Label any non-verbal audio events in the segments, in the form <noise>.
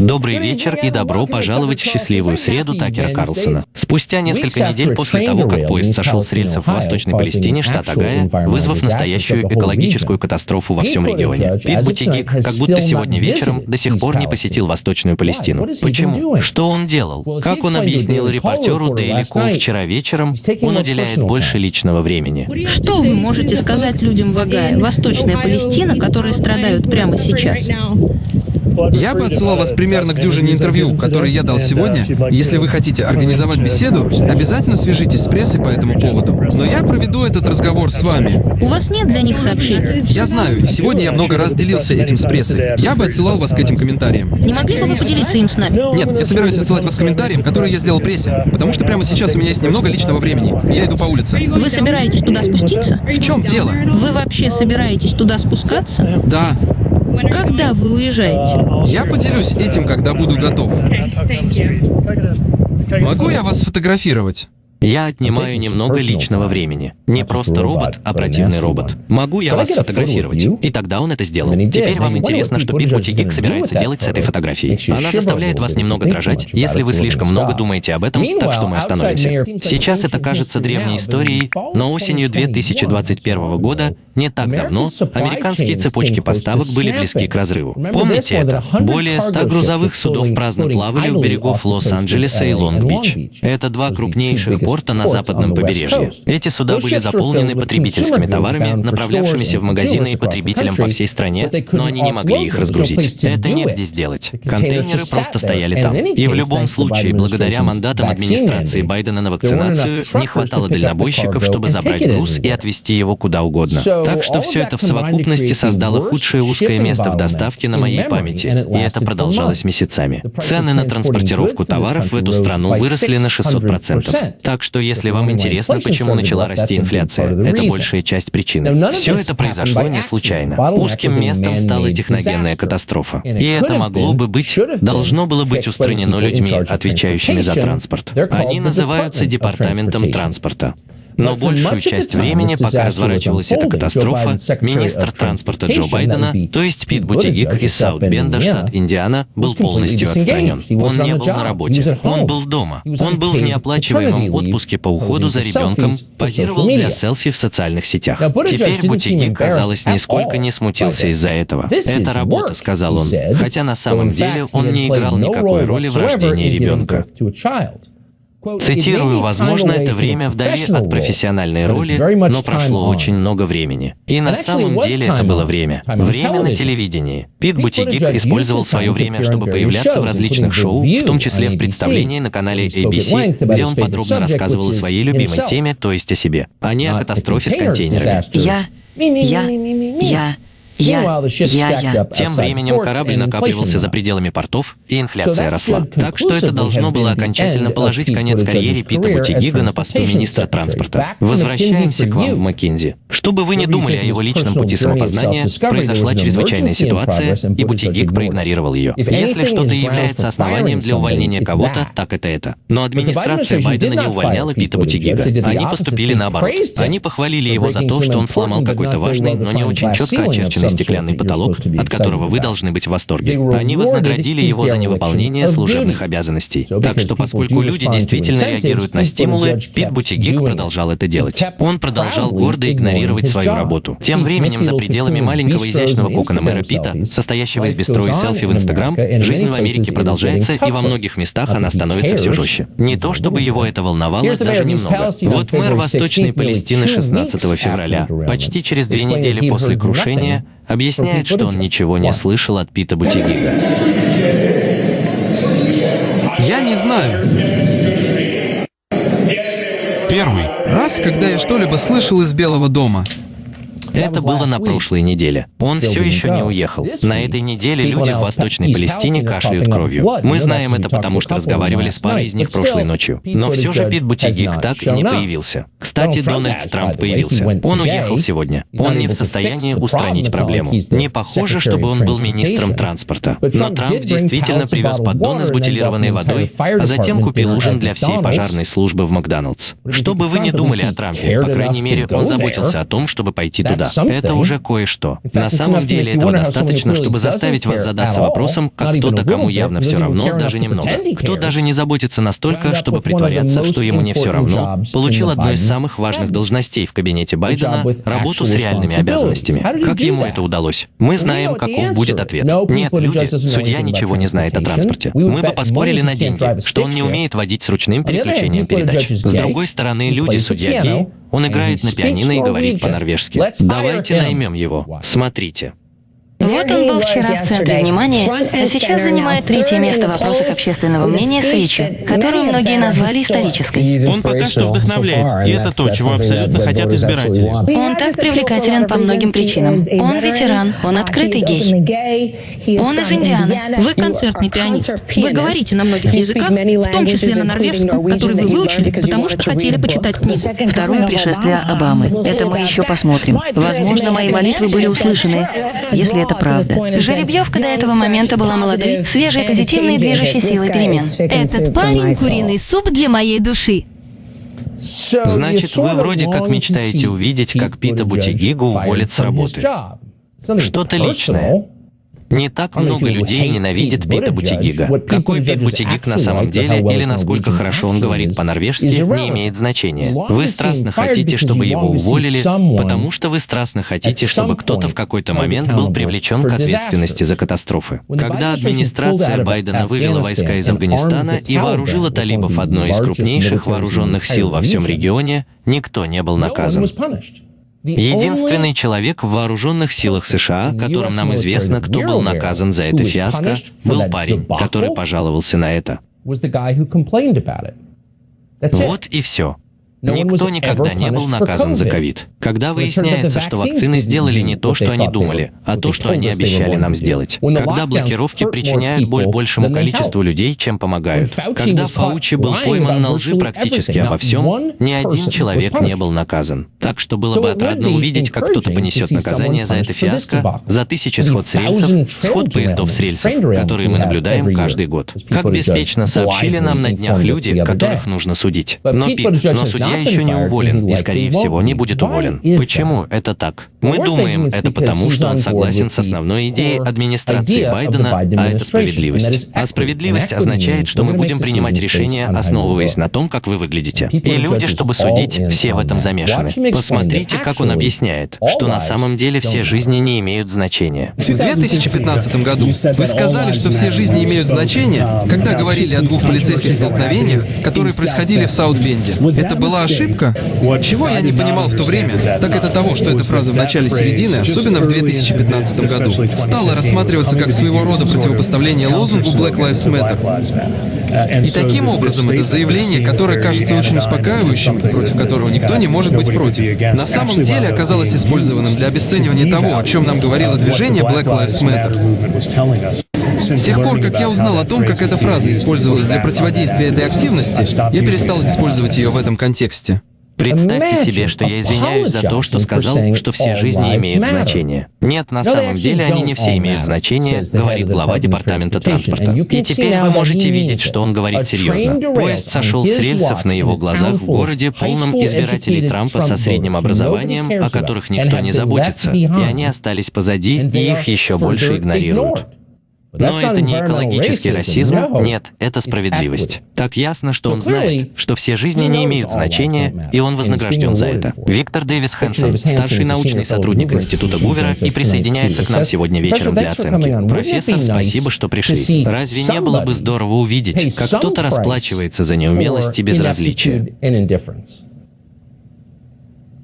Добрый вечер и добро пожаловать в счастливую среду Такера Карлсона. Спустя несколько недель после того, как поезд сошел с рельсов в Восточной Палестине, штат Огайо, вызвав настоящую экологическую катастрофу во всем регионе, Пит Бутигик как будто сегодня вечером до сих пор не посетил Восточную Палестину. Почему? Что он делал? Как он объяснил репортеру Daily Call вчера вечером, он уделяет больше личного времени. Что вы можете сказать людям в Огайо, Восточная Палестина, которые страдают прямо сейчас? Я бы отсылал вас примерно к дюжине интервью, которые я дал сегодня. Если вы хотите организовать беседу, обязательно свяжитесь с прессой по этому поводу. Но я проведу этот разговор с вами. У вас нет для них сообщений? Я знаю, и сегодня я много раз делился этим с прессой. Я бы отсылал вас к этим комментариям. Не могли бы вы поделиться им с нами? Нет, я собираюсь отсылать вас к комментариям, которые я сделал прессе, потому что прямо сейчас у меня есть немного личного времени. Я иду по улице. Вы собираетесь туда спуститься? В чем дело? Вы вообще собираетесь туда спускаться? Да, Когда вы уезжаете? я поделюсь этим, когда буду готов. Могу я вас сфотографировать? Я отнимаю немного личного времени. Не просто робот, а противный робот. Могу я вас сфотографировать? И тогда он это сделал. Теперь вам интересно, что Пит Бутигик собирается делать с этой фотографией. Она заставляет вас немного дрожать, если вы слишком много думаете об этом, так что мы остановимся. Сейчас это кажется древней историей, но осенью 2021 года, не так давно, американские цепочки поставок были близки к разрыву. Помните это? Более 100 грузовых судов праздно плавали у берегов Лос-Анджелеса и Лонг-Бич. Это два крупнейших порта на западном побережье. Эти суда были заполнены потребительскими товарами, направлявшимися в магазины и потребителям по всей стране, но они не могли их разгрузить. Это негде сделать. Контейнеры просто стояли там. И в любом случае, благодаря мандатам администрации Байдена на вакцинацию, не хватало дальнобойщиков, чтобы забрать груз и отвезти его куда угодно. Так что все это в совокупности создало худшее узкое место в доставке на моей памяти, и это продолжалось месяцами. Цены на транспортировку товаров в эту страну выросли на 600%. Так что, если вам интересно, почему начала расти инфляция, это большая часть причины. Все это произошло не случайно. Узким местом стала техногенная катастрофа. И это могло бы быть, должно было быть устранено людьми, отвечающими за транспорт. Они называются Департаментом транспорта. Но большую часть времени, пока разворачивалась эта катастрофа, министр транспорта Джо Байдена, то есть Пит Бутигик из Саут-Бенда, штат Индиана, был полностью отстранен. Он не был на работе, он был дома. Он был в неоплачиваемом отпуске по уходу за ребенком, позировал для селфи в социальных сетях. Теперь Бутигик, казалось, нисколько не смутился из-за этого. «Это работа», — сказал он, хотя на самом деле он не играл никакой роли в рождении ребенка. Цитирую, возможно, это время вдали от профессиональной роли, но прошло очень много времени. И на самом деле это было время. Время на телевидении. Пит Бутигик использовал свое время, чтобы появляться в различных шоу, в том числе в представлении на канале ABC, где он подробно рассказывал о своей любимой теме, то есть о себе, а не о катастрофе с контейнерами. Я... Я... Я... Я, я, я. Тем временем корабль накапливался за пределами портов, и инфляция росла. Так что это должно было окончательно положить конец карьере Пита Бутигига на посту министра транспорта. Возвращаемся к вам в Маккинзи. Что бы вы ни думали о его личном пути самопознания, произошла чрезвычайная ситуация, и Бутигиг проигнорировал ее. Если что-то является основанием для увольнения кого-то, так это это. Но администрация Байдена не увольняла Пита Бутигига. Они поступили наоборот. Они похвалили его за то, что он сломал какой-то важный, но не очень четко очерченный стеклянный потолок, от которого вы должны быть в восторге. Они вознаградили его за невыполнение служебных обязанностей. Так что, поскольку люди действительно реагируют на стимулы, Пит Бутигик продолжал это делать. Он продолжал гордо игнорировать свою работу. Тем временем, за пределами маленького изящного кокона мэра Пита, состоящего из бестроя селфи в Инстаграм, жизнь в Америке продолжается, и во многих местах она становится все жестче. Не то, чтобы его это волновало даже немного. Вот мэр Восточной Палестины 16 февраля, почти через две недели после крушения, объясняет, что он ничего не слышал от Пита Бутигига. Я не знаю. Первый раз, когда я что-либо слышал из Белого дома. Это было на прошлой неделе. Он все еще не уехал. На этой неделе люди в Восточной Палестине кашляют кровью. Мы знаем это, потому что разговаривали с парой из них прошлой ночью. Но все же Пит Бутигик так и не появился. Кстати, Дональд Трамп появился. Он уехал сегодня. Он не в состоянии устранить проблему. Не похоже, чтобы он был министром транспорта. Но Трамп действительно привез поддоны с бутилированной водой, а затем купил ужин для всей пожарной службы в Макдоналдс. Что бы вы ни думали о Трампе, по крайней мере, он заботился о том, чтобы пойти туда суда. Это уже кое-что. На самом деле этого достаточно, чтобы заставить вас задаться вопросом, как кто-то, кому явно все равно, даже немного. Кто даже не заботится настолько, чтобы притворяться, что ему не все равно, получил одну из самых важных должностей в кабинете Байдена, работу с реальными обязанностями. Как ему это удалось? Мы знаем, каков будет ответ. Нет, люди, судья ничего не знает о транспорте. Мы бы поспорили на деньги, что он не умеет водить с ручным переключением передач. С другой стороны, люди, судья гей, он играет на пианино и говорит по-норвежски. Давайте наймем его. Смотрите. Вот он был вчера в центре внимания, а сейчас занимает третье место в вопросах общественного мнения с речью, которую многие назвали исторической. Он пока что вдохновляет, и это то, чего абсолютно хотят избиратели. Он так привлекателен по многим причинам. Он ветеран, он открытый гей. Он из Индианы. Вы концертный пианист. Вы говорите на многих языках, в том числе на норвежском, который вы выучили, потому что хотели почитать книгу. Второе пришествие Обамы. Это мы еще посмотрим. Возможно, мои молитвы были услышаны, если это это правда. Жеребьевка до этого момента была молодой, свежей, позитивной и движущей силой перемен. Этот парень — куриный суп для моей души. Значит, вы вроде как мечтаете увидеть, как Пита Бутигигу уволят с работы. Что-то личное. Не так много людей ненавидит Пита Бутигига. Какой Пит Бутигиг на самом деле или насколько хорошо он говорит по-норвежски, не имеет значения. Вы страстно хотите, чтобы его уволили, потому что вы страстно хотите, чтобы кто-то в какой-то момент был привлечен к ответственности за катастрофы. Когда администрация Байдена вывела войска из Афганистана и вооружила талибов одной из крупнейших вооруженных сил во всем регионе, никто не был наказан. Единственный человек в вооруженных силах США, которым нам известно, кто был наказан за это фиаско, был парень, который пожаловался на это. Вот и все. Никто никогда не был наказан за ковид. Когда выясняется, что вакцины сделали не то, что они думали, а то, что они обещали нам сделать. Когда блокировки причиняют боль большему количеству людей, чем помогают. Когда Фаучи был пойман на лжи практически обо всем, ни один человек не был наказан. Так что было бы отрадно увидеть, как кто-то понесет наказание за это фиаско, за тысячи сход с рельсов, сход поездов с рельсов, которые мы наблюдаем каждый год. Как беспечно сообщили нам на днях люди, которых нужно судить. Но, Пит, но судья я еще не уволен и, скорее всего, не будет уволен. Почему это так? Мы думаем, это потому, что он согласен с основной идеей администрации Байдена, а это справедливость. А справедливость означает, что мы будем принимать решения, основываясь на том, как вы выглядите. И люди, чтобы судить, все в этом замешаны. Посмотрите, как он объясняет, что на самом деле все жизни не имеют значения. В 2015 году вы сказали, что все жизни имеют значение, когда говорили о двух полицейских столкновениях, которые происходили в Саутбенде. Это была ошибка? Чего я не понимал в то время, так это того, что эта фраза в начале середины, особенно в 2015 году, стала рассматриваться как своего рода противопоставление лозунгу Black Lives Matter. И таким образом это заявление, которое кажется очень успокаивающим, против которого никто не может быть против, на самом деле оказалось использованным для обесценивания того, о чем нам говорило движение Black Lives Matter. С тех пор, как я узнал о том, как эта фраза использовалась для противодействия этой активности, я перестал использовать ее в этом контексте. Представьте себе, что я извиняюсь за то, что сказал, что все жизни имеют значение. Нет, на самом деле они не все имеют значение, говорит глава департамента транспорта. И теперь вы можете видеть, что он говорит серьезно. Поезд сошел с рельсов на его глазах в городе, полном избирателей Трампа со средним образованием, о которых никто не заботится, и они остались позади, и их еще больше игнорируют. Но это не экологический расизм, нет, это справедливость. Так ясно, что он знает, что все жизни не имеют значения, и он вознагражден за это. Виктор Дэвис Хэнсон, старший научный сотрудник Института Гувера, и присоединяется к нам сегодня вечером для оценки. Профессор, спасибо, что пришли. Разве не было бы здорово увидеть, как кто-то расплачивается за неумелость и безразличие?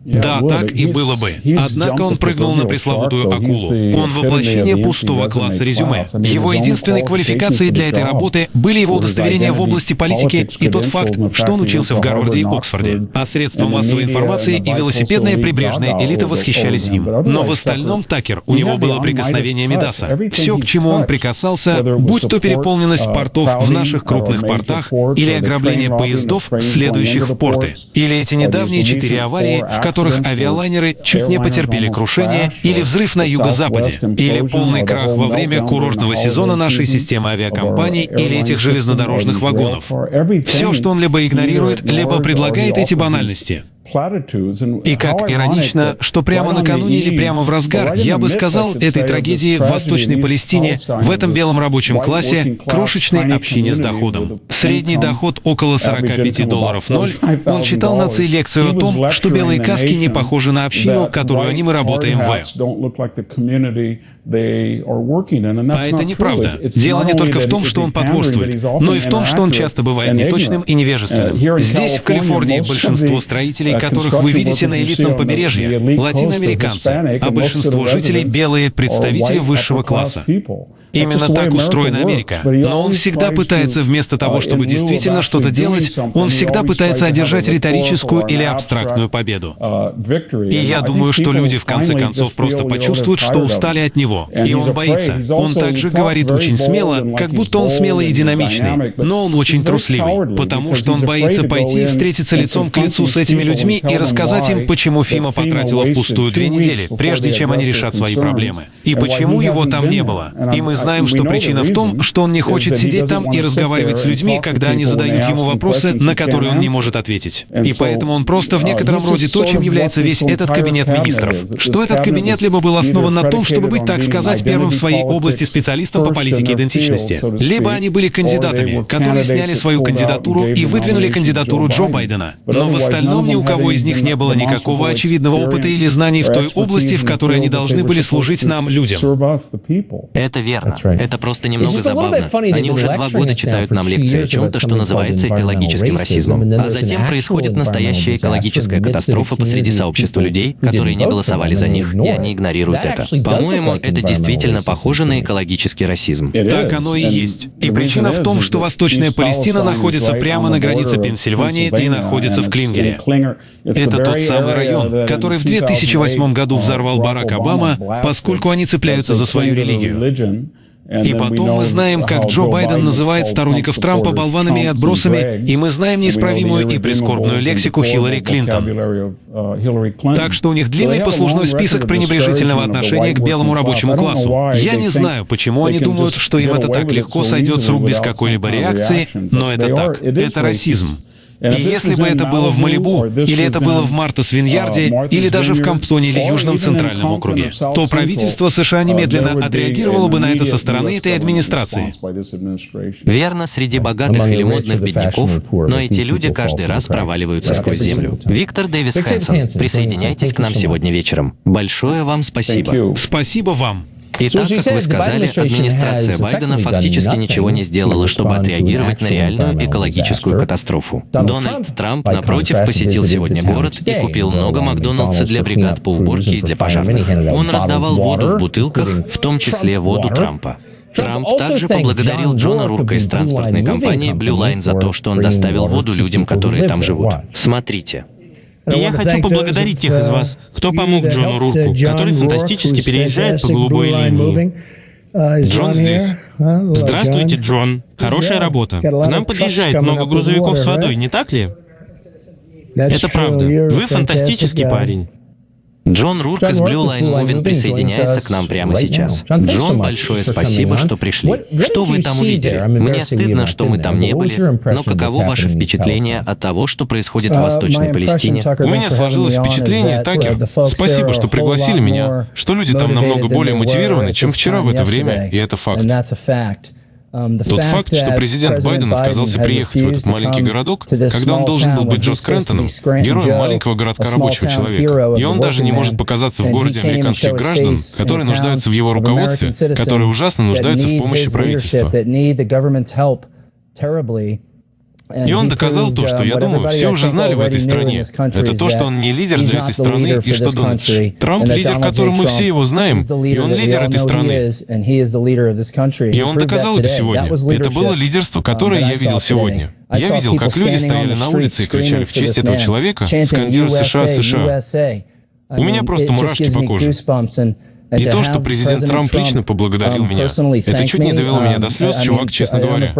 Да, так и было бы. Однако он прыгнул на пресловутую акулу. Он воплощение пустого класса резюме. Его единственной квалификацией для этой работы были его удостоверения в области политики и тот факт, что он учился в Гарварде и Оксфорде. А средства массовой информации и велосипедная прибрежная элита восхищались им. Но в остальном Такер, у него было прикосновение Медаса. Все, к чему он прикасался, будь то переполненность портов в наших крупных портах или ограбление поездов, следующих в порты, или эти недавние четыре аварии, в которых которых авиалайнеры чуть не потерпели крушение, или взрыв на юго-западе, или полный крах во время курортного сезона нашей системы авиакомпаний или этих железнодорожных вагонов. Все, что он либо игнорирует, либо предлагает эти банальности. И как иронично, что прямо накануне или прямо в разгар, я бы сказал, этой трагедии в Восточной Палестине, в этом белом рабочем классе, крошечной общине с доходом. Средний доход около 45 долларов ноль. Он читал нации лекцию о том, что белые каски не похожи на общину, которую они мы работаем в. А это неправда. Дело не только в том, что он потворствует, но и в том, что он часто бывает неточным и невежественным. Uh, Здесь, в Калифорнии, большинство строителей, uh, которых вы видите на элитном побережье, латиноамериканцы, а большинство жителей — белые представители высшего класса. Именно так устроена Америка. Но он всегда пытается, вместо того, uh, чтобы действительно что-то делать, он всегда пытается одержать риторическую или абстрактную победу. И я думаю, что люди в конце концов просто почувствуют, что устали от него, и он боится. Он также говорит очень смело, как будто он смелый и динамичный, но он очень трусливый, потому что он боится пойти и встретиться лицом к лицу с этими людьми и рассказать им, почему Фима потратила впустую две недели, прежде чем они решат свои проблемы, и почему его там не было. И мы знаем, что причина в том, что он не хочет сидеть там и разговаривать с людьми, когда они задают ему вопросы, на которые он не может ответить. И поэтому он просто в некотором роде то, чем является весь этот кабинет министров. Что этот кабинет либо был основан на том, чтобы быть, так сказать, первым в своей области специалистом по политике идентичности. Либо они были кандидатами, которые сняли свою кандидатуру и выдвинули кандидатуру Джо Байдена. Но в остальном ни у кого из них не было никакого очевидного опыта или знаний в той области, в которой они должны были служить нам, людям. Это верно. Это просто немного забавно. Они уже два года читают нам лекции о чем-то, что называется экологическим расизмом. А затем происходит настоящая экологическая катастрофа посреди сообщества людей, которые не голосовали за них, и они игнорируют это. По-моему, это действительно похоже на экологический расизм. Так оно и есть. И причина в том, что Восточная Палестина находится прямо на границе Пенсильвании и находится в Клингере. Это тот самый район, который в 2008 году взорвал Барак Обама, поскольку они цепляются за свою религию. И потом мы знаем, как Джо Байден называет сторонников Трампа болванами и отбросами, и мы знаем неисправимую и прискорбную лексику Хиллари Клинтон. Так что у них длинный послужной список пренебрежительного отношения к белому рабочему классу. Я не знаю, почему они думают, что им это так легко сойдет с рук без какой-либо реакции, но это так. Это расизм. И если бы это было в Малибу, или это было в Мартас Виньярде, uh, или даже в Камптоне или Южном Центральном округе, то правительство США uh, немедленно отреагировало бы на это со стороны этой администрации. Верно, среди богатых или модных бедняков, но эти люди каждый раз проваливаются сквозь землю. Виктор Дэвис Хэнсон, присоединяйтесь к нам сегодня вечером. Большое вам спасибо. Спасибо вам. Итак, как вы сказали, администрация Байдена фактически ничего не сделала, чтобы отреагировать на реальную экологическую катастрофу. Дональд Трамп, напротив, посетил сегодня город и купил много Макдоналдса для бригад по уборке и для пожарных. Он раздавал воду в бутылках, в том числе воду Трампа. Трамп также поблагодарил Джона Рурка из транспортной компании Blue Line за то, что он доставил воду людям, которые там живут. Смотрите. И я хочу поблагодарить тех из вас, кто помог Джону Рурку, который фантастически переезжает по голубой линии. Джон здесь. Здравствуйте, Джон. Хорошая работа. К нам подъезжает много грузовиков с водой, не так ли? Это правда. Вы фантастический парень. Джон Рурк из Blue Line Moving присоединяется к нам прямо сейчас. Джон, большое спасибо, что пришли. Что вы там увидели? Мне стыдно, что мы там не были, но каково ваше впечатление от того, что происходит в Восточной Палестине? У меня сложилось впечатление, Такер, спасибо, что пригласили меня, что люди там намного более мотивированы, чем вчера в это время, и это факт. Um, Тот факт, что президент Байден отказался приехать в этот маленький городок, когда он должен был быть Джо Скрэнтоном, героем маленького городка рабочего человека, и он даже не может показаться в городе американских граждан, которые нуждаются в его руководстве, которые ужасно нуждаются в помощи правительства. И он доказал то, что, я думаю, все уже знали в этой стране. Это то, что он не лидер для этой страны, и что Дональд Трамп лидер, которым мы все его знаем, и он лидер этой страны. И он доказал это сегодня. Это было лидерство, которое я видел сегодня. Я видел, как люди стояли на улице и кричали в честь этого человека, скандируя США, США. У меня просто мурашки по коже. И то, что президент Трамп лично поблагодарил меня, это чуть не довело меня до слез, чувак, честно говоря.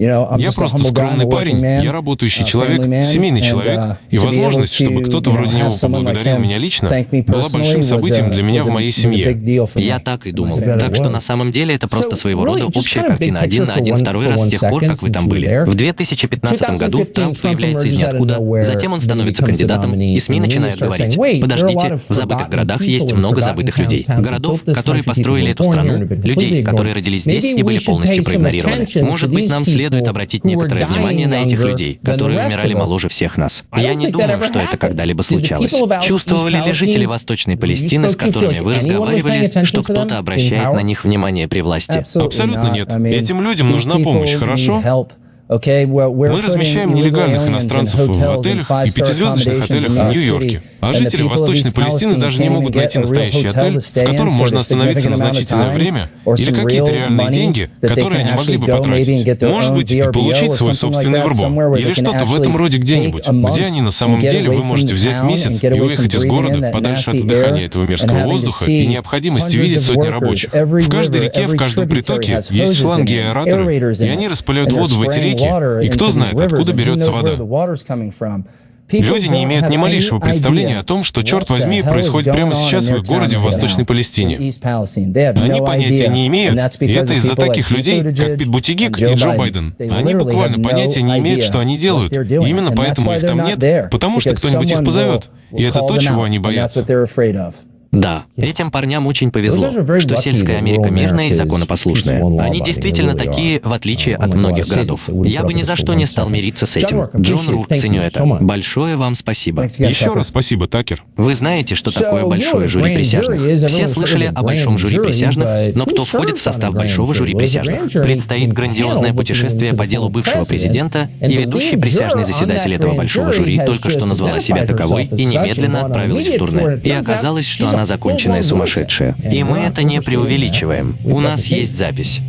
Я просто скромный парень, я работающий человек, семейный человек, uh, и возможность, чтобы кто-то вроде него поблагодарил меня лично, была большим событием для меня в моей семье. Я так и думал. Так что на самом деле это просто своего рода общая картина один на один второй раз с тех пор, как вы там были. В 2015 году Трамп появляется из ниоткуда, затем он становится кандидатом, и СМИ начинают говорить, подождите, в забытых городах есть много забытых людей. Городов, которые построили эту страну, людей, которые родились здесь и были полностью проигнорированы. Может быть, нам следует обратить некоторое внимание на этих людей, которые умирали моложе всех нас. Я не думаю, что это когда-либо случалось. Чувствовали ли жители Восточной Палестины, с которыми вы разговаривали, что кто-то обращает на них внимание при власти? Абсолютно нет. Этим людям нужна помощь, хорошо? Мы размещаем нелегальных иностранцев в отелях и пятизвездочных отелях в Нью-Йорке. А жители Восточной Палестины даже не могут найти настоящий отель, в котором можно остановиться на значительное время, или какие-то реальные деньги, которые они могли бы потратить. Может быть, и получить свой собственный вурбо. Или что-то в этом роде где-нибудь, где они на самом деле вы можете взять месяц и уехать из города подальше от дыхания этого мерзкого воздуха и необходимости видеть сотни рабочих. В каждой реке, в каждом притоке есть шланги и аэраторы, и они распыляют воду в эти реки, реки. И кто знает, откуда берется вода. Люди не имеют ни малейшего представления о том, что, черт возьми, происходит прямо сейчас в их городе в Восточной Палестине. Они понятия не имеют, и это из-за таких людей, как Пит Бутигик и Джо Байден. Они буквально понятия не имеют, что они делают. И именно поэтому их там нет, потому что кто-нибудь их позовет. И это то, чего они боятся. Да, этим парням очень повезло, что сельская Америка мирная и законопослушная. Они действительно такие, в отличие от многих городов. Я бы ни за что не стал мириться с этим. Джон Рурк, ценю это. Большое вам спасибо. Еще раз спасибо, Такер. Вы знаете, что такое большое жюри присяжных? Все слышали о большом жюри присяжных, но кто входит в состав большого жюри присяжных? Предстоит грандиозное путешествие по делу бывшего президента, и ведущий присяжный заседатель этого большого жюри только что назвала себя таковой и немедленно отправилась в турне. И оказалось, что она она законченная сумасшедшая. И мы это не преувеличиваем. У нас есть запись.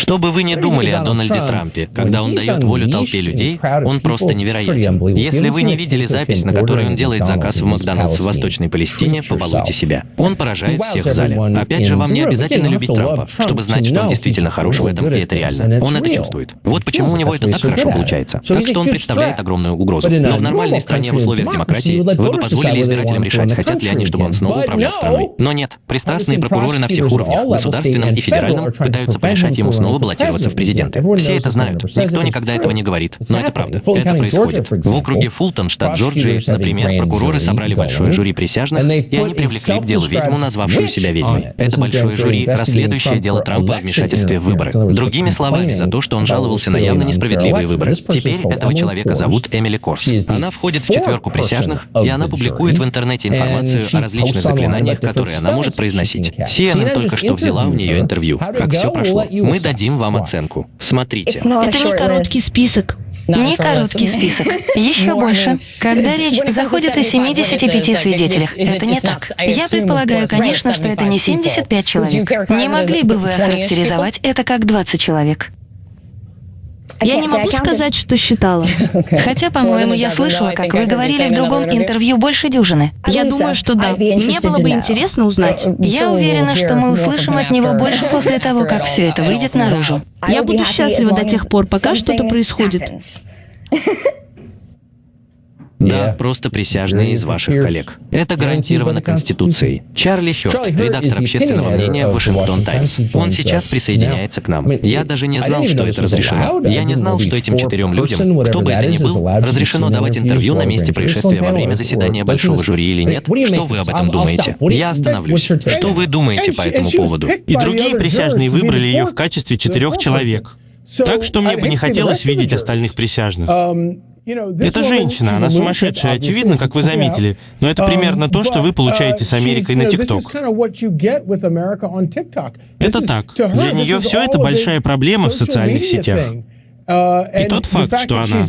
Что бы вы ни думали о Дональде Трампе, когда он дает волю толпе людей, он просто невероятен. Если вы не видели запись, на которой он делает заказ в Макдональдс в Восточной Палестине, побалуйте себя. Он поражает всех в зале. Опять же, вам не обязательно любить Трампа, чтобы знать, что он действительно хорош в этом, и это реально. Он это чувствует. Вот почему у него это так хорошо получается. Так что он представляет огромную угрозу. Но в нормальной стране в условиях демократии вы бы позволили избирателям решать, хотят ли они, чтобы он снова управлял страной. Но нет, пристрастные прокуроры на всех уровнях, государственном и федеральном, пытаются помешать ему снова баллотироваться в президенты. Все это знают. Никто никогда этого не говорит. Но это правда. Это происходит. В округе Фултон, штат Джорджии, например, прокуроры собрали большое жюри присяжных, и они привлекли к делу ведьму, назвавшую себя ведьмой. Это большое жюри, расследующее дело Трампа о вмешательстве в выборы. Другими словами, за то, что он жаловался на явно несправедливые выборы. Теперь этого человека зовут Эмили Корс. Она входит в четверку присяжных, и она публикует в интернете информацию о различных заклинаниях, которые она может произносить. CNN только что взяла у нее интервью. Как все прошло. Мы дадим дадим вам оценку. Смотрите. Это не короткий список. Не короткий список. <laughs> Еще больше. Когда речь заходит о 75 свидетелях, это не так. Я предполагаю, конечно, что это не 75 человек. Не могли бы вы охарактеризовать это как 20 человек? Я не могу сказать, что считала. <laughs> Хотя, по-моему, я слышала, как вы говорили в другом интервью больше дюжины. Я думаю, что да. Мне было бы интересно узнать. Я уверена, что мы услышим от него больше после того, как все это выйдет наружу. Я буду счастлива до тех пор, пока что-то происходит. <laughs> Да, просто присяжные из ваших коллег. Это гарантировано Конституцией. Чарли Хёрд, редактор общественного мнения в Вашингтон Таймс. Он сейчас присоединяется к нам. Я даже не знал, что это разрешено. Я не знал, что этим четырем людям, кто бы это ни был, разрешено давать интервью на месте происшествия во время заседания большого жюри или нет. Что вы об этом думаете? Я остановлюсь. Что вы думаете по этому поводу? И другие присяжные выбрали ее в качестве четырех человек. Так что мне бы не хотелось видеть остальных присяжных. Это женщина, она сумасшедшая, очевидно, как вы заметили. Но это примерно то, что вы получаете с Америкой на ТикТок. Это так. Для нее все это большая проблема в социальных сетях. И тот факт, что она,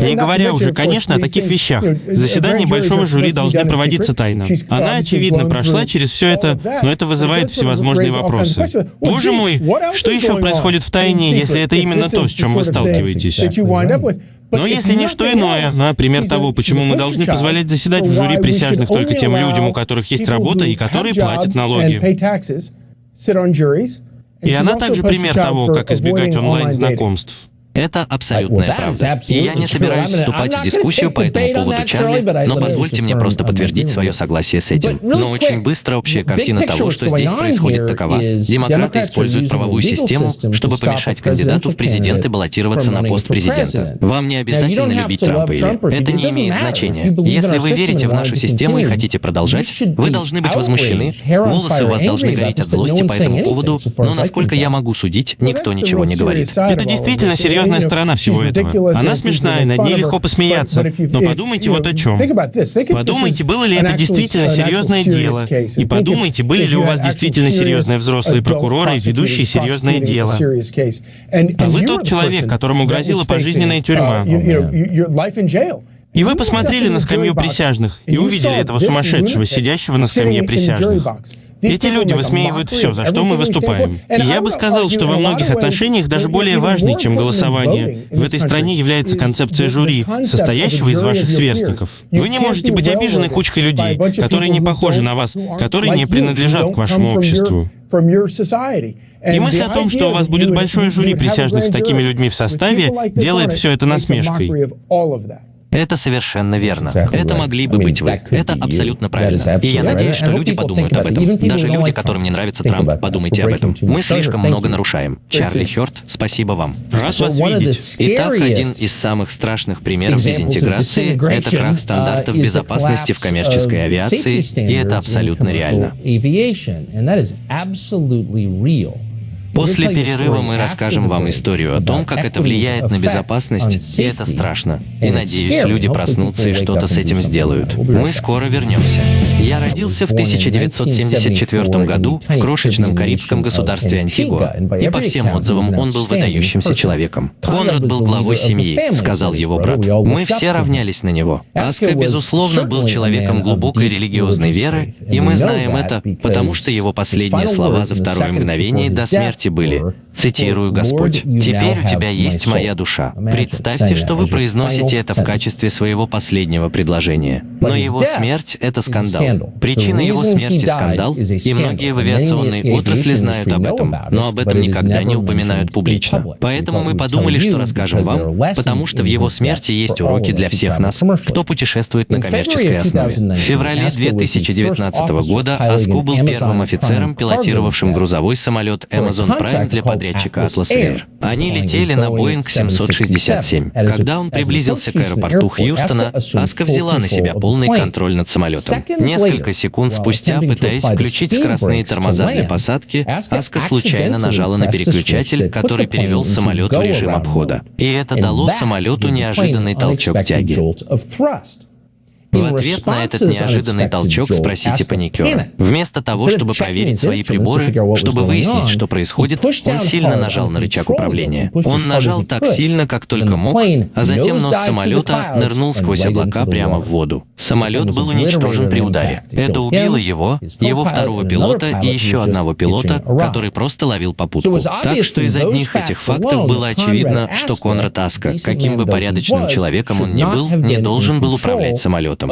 не говоря уже, конечно, о таких вещах, заседания большого жюри должны проводиться тайно. Она, очевидно, прошла через все это, но это вызывает всевозможные вопросы. Боже мой, что еще происходит в тайне, если это именно то, с чем вы сталкиваетесь? Но если не что иное, например, того, почему мы должны позволять заседать в жюри присяжных только тем людям, у которых есть работа и которые платят налоги. И она также пример того, как избегать онлайн-знакомств. Это абсолютная правда. И я не собираюсь вступать в дискуссию по этому поводу, Чарли, но позвольте мне просто подтвердить свое согласие с этим. Но очень быстро общая картина того, что здесь происходит, такова. Демократы используют правовую систему, чтобы помешать кандидату в президенты баллотироваться на пост президента. Вам не обязательно любить Трампа или... Это не имеет значения. Если вы верите в нашу систему и хотите продолжать, вы должны быть возмущены, волосы у вас должны гореть от злости по этому поводу, но насколько я могу судить, никто ничего не говорит. Это действительно серьезно серьезная сторона всего этого. Она смешная, над ней легко посмеяться. Но подумайте вот о чем. Подумайте, было ли это действительно серьезное дело. И подумайте, были ли у вас действительно серьезные взрослые прокуроры, ведущие серьезное дело. А вы тот человек, которому грозила пожизненная тюрьма. И вы посмотрели на скамью присяжных и увидели этого сумасшедшего, сидящего на скамье присяжных. Эти люди высмеивают все, за что мы выступаем. И я бы сказал, что во многих отношениях даже более важной, чем голосование, в этой стране является концепция жюри, состоящего из ваших сверстников. Вы не можете быть обижены кучкой людей, которые не похожи на вас, которые не принадлежат к вашему обществу. И мысль о том, что у вас будет большое жюри присяжных с такими людьми в составе, делает все это насмешкой. Это совершенно верно. Это могли бы быть вы. Это абсолютно правильно. И я надеюсь, что люди подумают об этом. Даже люди, которым не нравится Трамп, подумайте об этом. Мы слишком много нарушаем. Чарли Хёрд, спасибо вам. Рад вас видеть. Итак, один из самых страшных примеров дезинтеграции — это крах стандартов безопасности в коммерческой авиации, и это абсолютно реально. После перерыва мы расскажем вам историю о том, как это влияет на безопасность, и это страшно. И надеюсь, люди проснутся и что-то с этим сделают. Мы скоро вернемся. Я родился в 1974 году в крошечном карибском государстве Антигуа, и по всем отзывам он был выдающимся человеком. Конрад был главой семьи, сказал его брат. Мы все равнялись на него. Аска, безусловно, был человеком глубокой религиозной веры, и мы знаем это, потому что его последние слова за второе мгновение до смерти смерти были, цитирую Господь, «Теперь у тебя есть моя душа». Представьте, что вы произносите это в качестве своего последнего предложения. Но его смерть — это скандал. Причина его смерти — скандал, и многие в авиационной отрасли знают об этом, но об этом никогда не упоминают публично. Поэтому мы подумали, что расскажем вам, потому что в его смерти есть уроки для всех нас, кто путешествует на коммерческой основе. В феврале 2019 года Аску был первым офицером, пилотировавшим грузовой самолет Amazon Prime для подрядчика Atlas Air. Они летели на Boeing 767. Когда он приблизился к аэропорту Хьюстона, Аска взяла на себя полный контроль над самолетом. Несколько секунд спустя, пытаясь включить скоростные тормоза для посадки, Аска случайно нажала на переключатель, который перевел самолет в режим обхода. И это дало самолету неожиданный толчок тяги. В ответ на этот неожиданный толчок спросите паникера. Вместо того, чтобы проверить свои приборы, чтобы выяснить, что происходит, он сильно нажал на рычаг управления. Он нажал так сильно, как только мог, а затем нос самолета нырнул сквозь облака прямо в воду. Самолет был уничтожен при ударе. Это убило его, его второго пилота и еще одного пилота, который просто ловил попутку. Так что из одних этих фактов было очевидно, что Конрад Аска, каким бы порядочным человеком он ни был, не должен был управлять самолетом.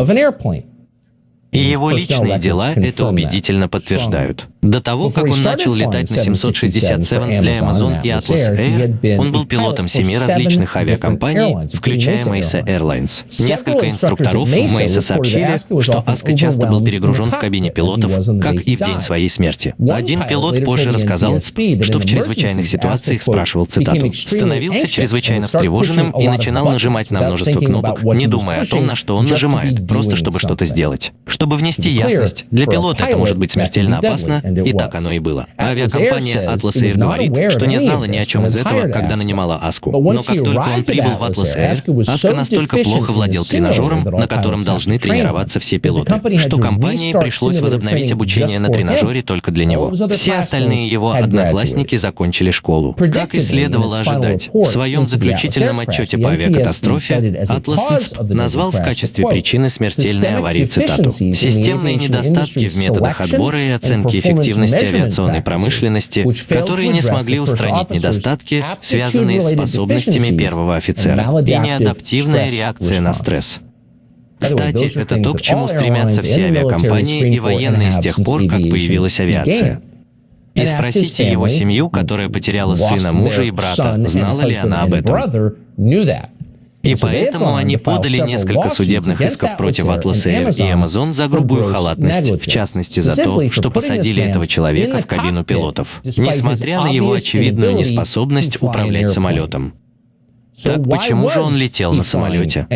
И его личные дела это убедительно подтверждают. До того, как он начал летать на 767 для Amazon и Atlas Air, он был пилотом семи различных авиакомпаний, включая Mesa Airlines. Несколько инструкторов в Mesa сообщили, что Аска часто был перегружен в кабине пилотов, как и в день своей смерти. Один пилот позже рассказал, что в чрезвычайных ситуациях спрашивал цитату, становился чрезвычайно встревоженным и начинал нажимать на множество кнопок, не думая о том, на что он нажимает, просто чтобы что-то сделать. Чтобы внести ясность, для пилота это может быть смертельно опасно, и так оно и было. Авиакомпания Atlas Air говорит, что не знала ни о чем из этого, когда нанимала Аску. Но как только он прибыл в Atlas Air, Аска настолько плохо владел тренажером, на котором должны тренироваться все пилоты, что компании пришлось возобновить обучение на тренажере только для него. Все остальные его одноклассники закончили школу. Как и следовало ожидать, в своем заключительном отчете по авиакатастрофе Atlas NSP назвал в качестве причины смертельной аварии цитату «Системные недостатки в методах отбора и оценки эффективности эффективности авиационной промышленности, которые не смогли устранить недостатки, связанные с способностями первого офицера, и неадаптивная реакция на стресс. Кстати, это то, к чему стремятся все авиакомпании и военные с тех пор, как появилась авиация. и спросите его семью, которая потеряла сына, мужа и брата, знала ли она об этом. И поэтому они подали несколько судебных исков против Atlas Air и Amazon за грубую халатность, в частности за то, что посадили этого человека в кабину пилотов, несмотря на его очевидную неспособность управлять самолетом. Так почему же он летел на самолете?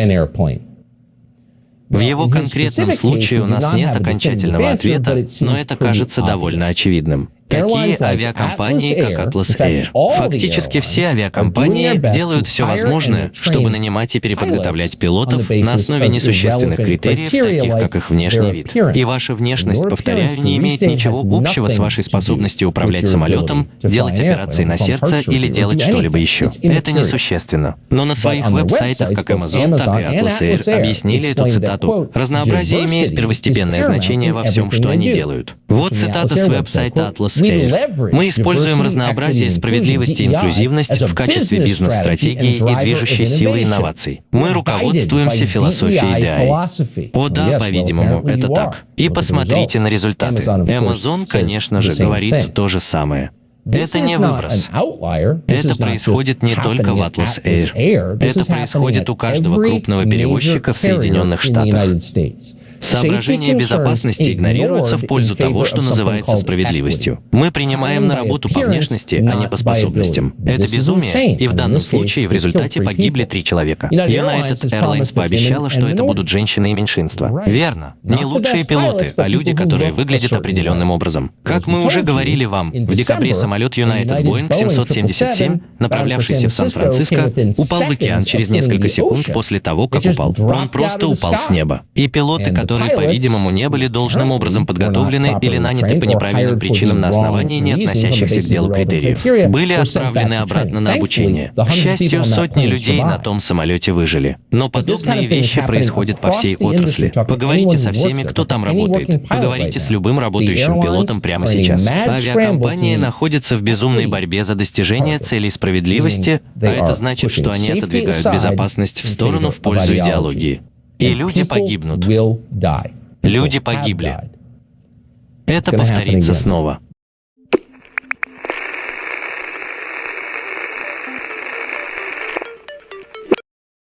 В его конкретном случае у нас нет окончательного ответа, но это кажется довольно очевидным. Такие авиакомпании, как Atlas Air. Фактически все авиакомпании делают все возможное, чтобы нанимать и переподготовлять пилотов на основе несущественных критериев, таких как их внешний вид. И ваша внешность, повторяю, не имеет ничего общего с вашей способностью управлять самолетом, делать операции на сердце или делать что-либо еще. Это несущественно. Но на своих веб-сайтах, как Amazon, так и Atlas Air, объяснили эту цитату. Разнообразие имеет первостепенное значение во всем, что они делают. Вот цитата с веб-сайта Atlas. Мы используем разнообразие, справедливость и инклюзивность в качестве бизнес-стратегии и движущей силы инноваций. Мы руководствуемся философией DI. О да, по-видимому, это так. И посмотрите на результаты. Amazon, конечно же, говорит то же самое. Это не выброс. Это происходит не только в Atlas Air. Это происходит у каждого крупного перевозчика в Соединенных Штатах. Соображения безопасности игнорируются в пользу того, что называется справедливостью. Мы принимаем на работу по внешности, а не по способностям. Это безумие, и в данном случае в результате погибли три человека. United Airlines пообещала, что это будут женщины и меньшинства. Верно. Не лучшие пилоты, а люди, которые выглядят определенным образом. Как мы уже говорили вам, в декабре самолет United Boeing 777, направлявшийся в Сан-Франциско, упал в океан через несколько секунд после того, как упал. Он просто упал с неба. И пилоты, которые которые, по-видимому, не были должным образом подготовлены или наняты по неправильным причинам на основании не относящихся к делу критериев, были отправлены обратно на обучение. К счастью, сотни людей на том самолете выжили. Но подобные вещи происходят по всей отрасли. Поговорите со всеми, кто там работает. Поговорите с любым работающим пилотом прямо сейчас. Авиакомпании находятся в безумной борьбе за достижение целей справедливости, а это значит, что они отодвигают безопасность в сторону в пользу идеологии. И люди погибнут. Люди погибли. Это повторится снова.